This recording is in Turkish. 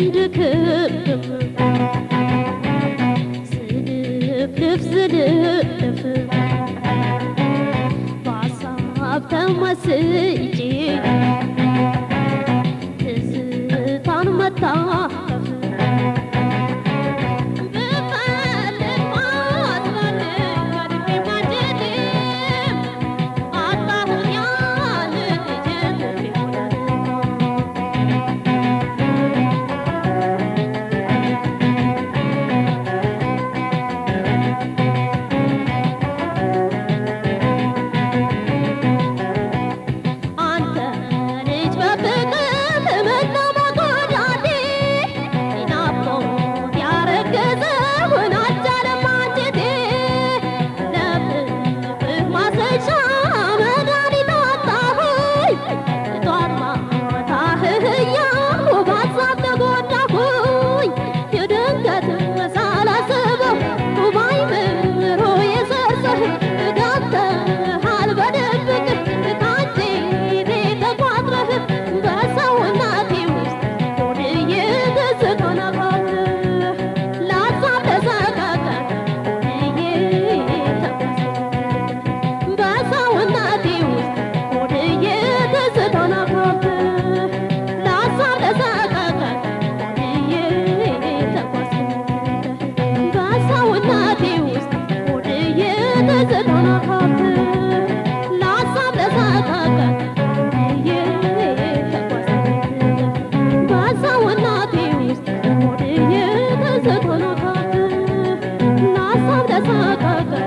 döndü kıpkırmızı Zınıp lıp zınıp tanmata kasa kaka